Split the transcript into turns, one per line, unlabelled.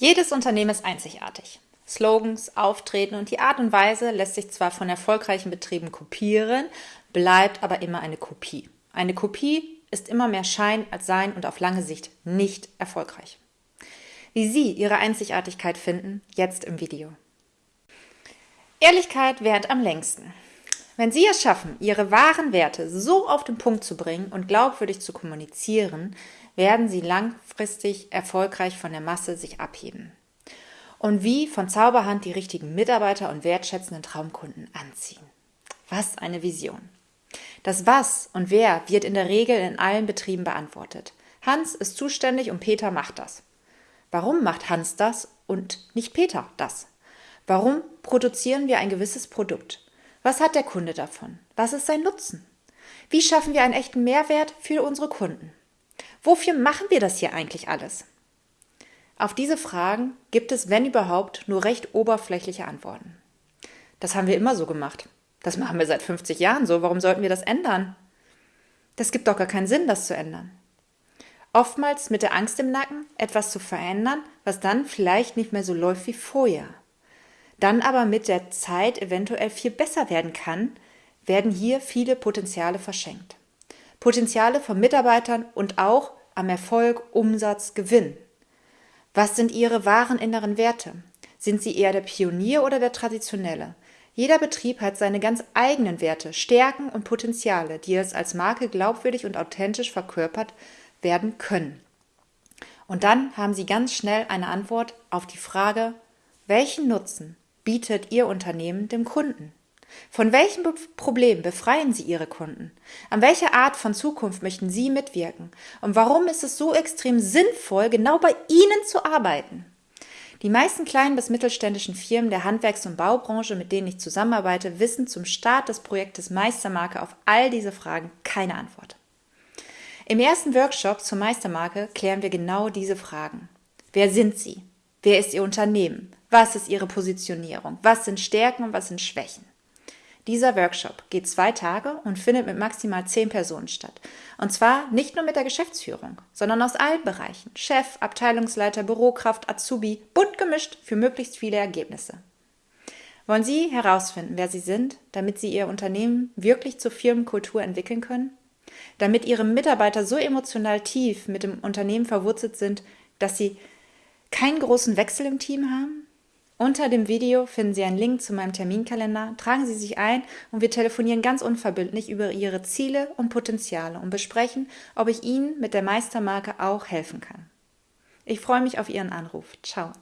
Jedes Unternehmen ist einzigartig. Slogans, Auftreten und die Art und Weise lässt sich zwar von erfolgreichen Betrieben kopieren, bleibt aber immer eine Kopie. Eine Kopie ist immer mehr Schein als Sein und auf lange Sicht nicht erfolgreich. Wie Sie Ihre Einzigartigkeit finden, jetzt im Video. Ehrlichkeit währt am längsten. Wenn Sie es schaffen, Ihre wahren Werte so auf den Punkt zu bringen und glaubwürdig zu kommunizieren, werden Sie langfristig erfolgreich von der Masse sich abheben. Und wie von Zauberhand die richtigen Mitarbeiter und wertschätzenden Traumkunden anziehen. Was eine Vision. Das Was und Wer wird in der Regel in allen Betrieben beantwortet. Hans ist zuständig und Peter macht das. Warum macht Hans das und nicht Peter das? Warum produzieren wir ein gewisses Produkt? Was hat der Kunde davon? Was ist sein Nutzen? Wie schaffen wir einen echten Mehrwert für unsere Kunden? Wofür machen wir das hier eigentlich alles? Auf diese Fragen gibt es, wenn überhaupt, nur recht oberflächliche Antworten. Das haben wir immer so gemacht. Das machen wir seit 50 Jahren so. Warum sollten wir das ändern? Das gibt doch gar keinen Sinn, das zu ändern. Oftmals mit der Angst im Nacken, etwas zu verändern, was dann vielleicht nicht mehr so läuft wie vorher. Dann aber mit der Zeit eventuell viel besser werden kann, werden hier viele Potenziale verschenkt. Potenziale von Mitarbeitern und auch am Erfolg, Umsatz, Gewinn. Was sind Ihre wahren inneren Werte? Sind Sie eher der Pionier oder der Traditionelle? Jeder Betrieb hat seine ganz eigenen Werte, Stärken und Potenziale, die es als Marke glaubwürdig und authentisch verkörpert werden können. Und dann haben Sie ganz schnell eine Antwort auf die Frage, welchen Nutzen bietet Ihr Unternehmen dem Kunden? Von welchem Problem befreien Sie Ihre Kunden? An welcher Art von Zukunft möchten Sie mitwirken? Und warum ist es so extrem sinnvoll, genau bei Ihnen zu arbeiten? Die meisten kleinen bis mittelständischen Firmen der Handwerks- und Baubranche, mit denen ich zusammenarbeite, wissen zum Start des Projektes Meistermarke auf all diese Fragen keine Antwort. Im ersten Workshop zur Meistermarke klären wir genau diese Fragen. Wer sind Sie? Wer ist Ihr Unternehmen? Was ist Ihre Positionierung? Was sind Stärken und was sind Schwächen? Dieser Workshop geht zwei Tage und findet mit maximal zehn Personen statt. Und zwar nicht nur mit der Geschäftsführung, sondern aus allen Bereichen. Chef, Abteilungsleiter, Bürokraft, Azubi, bunt gemischt für möglichst viele Ergebnisse. Wollen Sie herausfinden, wer Sie sind, damit Sie Ihr Unternehmen wirklich zur Firmenkultur entwickeln können? Damit Ihre Mitarbeiter so emotional tief mit dem Unternehmen verwurzelt sind, dass Sie keinen großen Wechsel im Team haben? Unter dem Video finden Sie einen Link zu meinem Terminkalender. Tragen Sie sich ein und wir telefonieren ganz unverbindlich über Ihre Ziele und Potenziale und besprechen, ob ich Ihnen mit der Meistermarke auch helfen kann. Ich freue mich auf Ihren Anruf. Ciao.